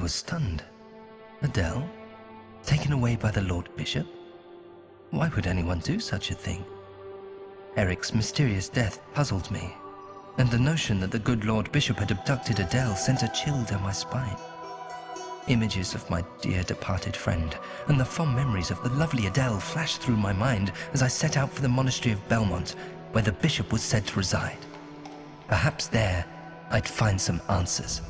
was stunned. Adele? Taken away by the Lord Bishop? Why would anyone do such a thing? Eric's mysterious death puzzled me, and the notion that the good Lord Bishop had abducted Adele sent a chill down my spine. Images of my dear departed friend and the fond memories of the lovely Adele flashed through my mind as I set out for the monastery of Belmont, where the bishop was said to reside. Perhaps there I'd find some answers.